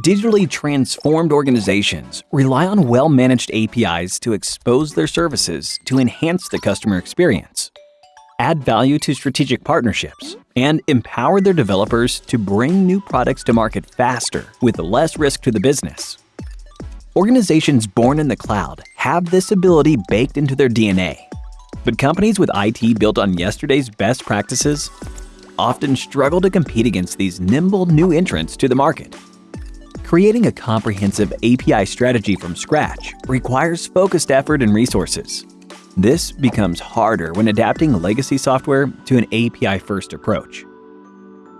Digitally transformed organizations rely on well-managed APIs to expose their services to enhance the customer experience, add value to strategic partnerships, and empower their developers to bring new products to market faster with less risk to the business. Organizations born in the cloud have this ability baked into their DNA. But companies with IT built on yesterday's best practices often struggle to compete against these nimble new entrants to the market. Creating a comprehensive API strategy from scratch requires focused effort and resources. This becomes harder when adapting legacy software to an API-first approach.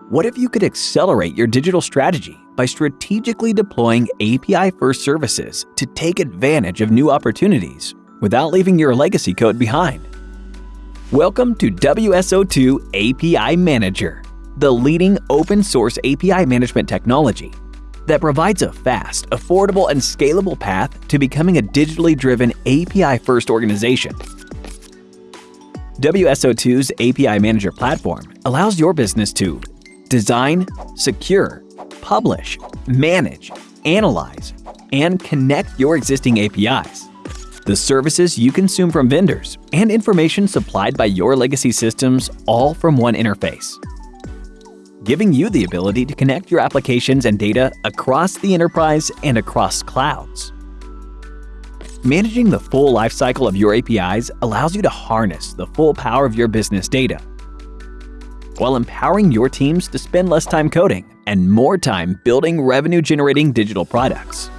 What if you could accelerate your digital strategy by strategically deploying API-first services to take advantage of new opportunities without leaving your legacy code behind? Welcome to WSO2 API Manager, the leading open-source API management technology that provides a fast, affordable, and scalable path to becoming a digitally driven API-first organization. WSO2's API Manager platform allows your business to design, secure, publish, manage, analyze, and connect your existing APIs, the services you consume from vendors, and information supplied by your legacy systems all from one interface giving you the ability to connect your applications and data across the enterprise and across clouds. Managing the full lifecycle of your APIs allows you to harness the full power of your business data, while empowering your teams to spend less time coding and more time building revenue-generating digital products.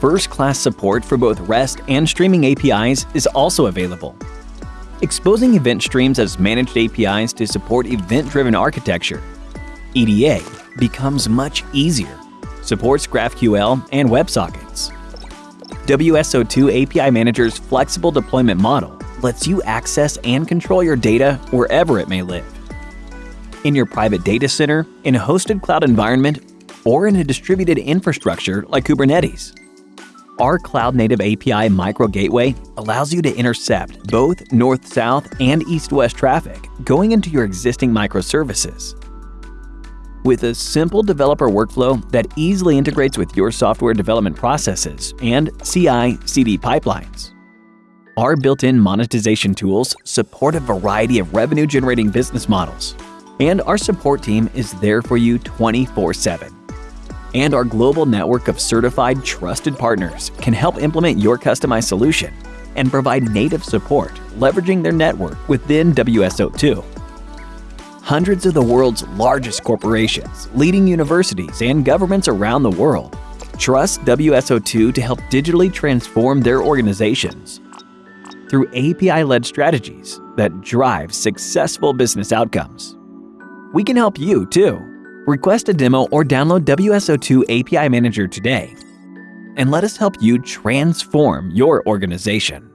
First-class support for both REST and streaming APIs is also available, exposing event streams as managed APIs to support event-driven architecture. EDA becomes much easier, supports GraphQL and WebSockets. WSO2 API Manager's flexible deployment model lets you access and control your data wherever it may live. In your private data center, in a hosted cloud environment, or in a distributed infrastructure like Kubernetes. Our cloud-native API micro gateway allows you to intercept both north-south and east-west traffic going into your existing microservices. With a simple developer workflow that easily integrates with your software development processes and CI/CD pipelines. Our built-in monetization tools support a variety of revenue-generating business models, and our support team is there for you 24-7 and our global network of certified trusted partners can help implement your customized solution and provide native support leveraging their network within WSO2. Hundreds of the world's largest corporations, leading universities, and governments around the world trust WSO2 to help digitally transform their organizations through API-led strategies that drive successful business outcomes. We can help you too Request a demo or download WSO2 API Manager today and let us help you transform your organization.